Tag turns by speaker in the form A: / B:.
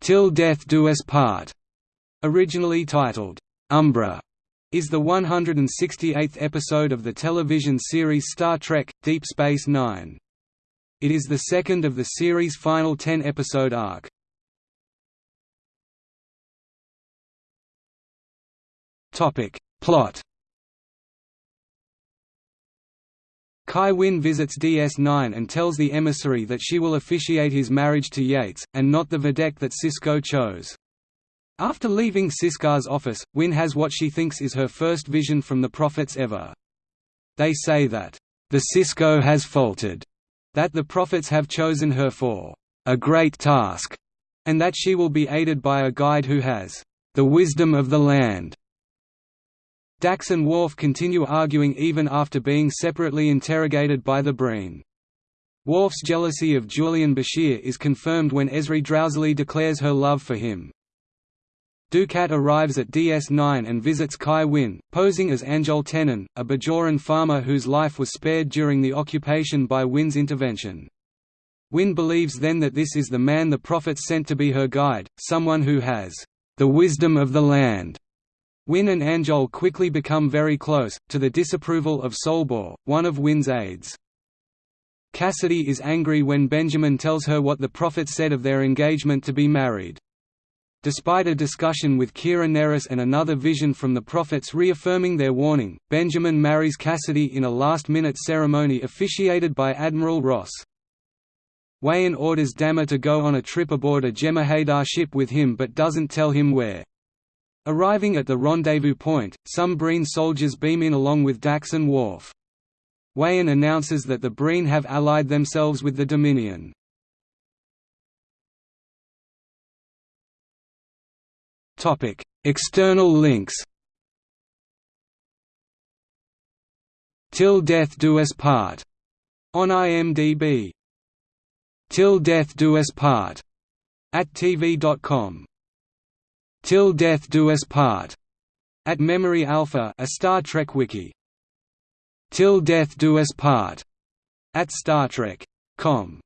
A: Till Death Do Us Part, originally titled Umbra, is the 168th episode of the television series Star Trek – Deep Space Nine. It is the second of the series' final ten-episode arc. Plot Kai Winn visits DS9 and tells the emissary that she will officiate his marriage to Yates, and not the Vedek that Sisko chose. After leaving Sisko's office, Winn has what she thinks is her first vision from the prophets ever. They say that, "...the Sisko has faltered," that the prophets have chosen her for, "...a great task," and that she will be aided by a guide who has, "...the wisdom of the land." Dax and Worf continue arguing even after being separately interrogated by the Breen. Worf's jealousy of Julian Bashir is confirmed when Ezri drowsily declares her love for him. Dukat arrives at DS9 and visits Kai Winn, posing as Anjohl Tennan, a Bajoran farmer whose life was spared during the occupation by Winn's intervention. Winn believes then that this is the man the prophets sent to be her guide, someone who has the wisdom of the land. Winn and Anjohl quickly become very close, to the disapproval of Solbor, one of Winn's aides. Kasidy is angry when Benjamin tells her what the prophet said of their engagement to be married. Despite a discussion with Kira Nerys and another vision from the prophets reaffirming their warning, Benjamin marries Kasidy in a last-minute ceremony officiated by Admiral Ross. Weyoun orders Damar to go on a trip aboard a Jem'Hadar ship with him but doesn't tell him where. Arriving at the rendezvous point, some Breen soldiers beam in along with Dax and Worf. Weyoun announces that the Breen have allied themselves with the Dominion. External links Till Death Do Us Part on IMDb. Till Death Do Us Part at TV.com Till Death Do Us Part, at Memory Alpha a Star Trek wiki. Till Death Do Us Part, at Star Trek.com